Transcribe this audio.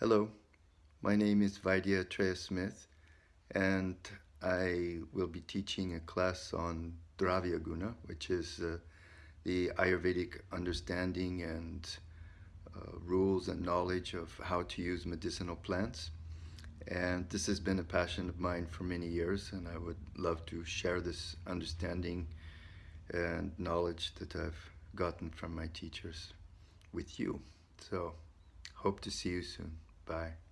Hello, my name is Vaidya Atreya Smith and I will be teaching a class on Dravya Guna, which is uh, the Ayurvedic understanding and uh, rules and knowledge of how to use medicinal plants. And this has been a passion of mine for many years and I would love to share this understanding and knowledge that I've gotten from my teachers with you. So hope to see you soon. Bye.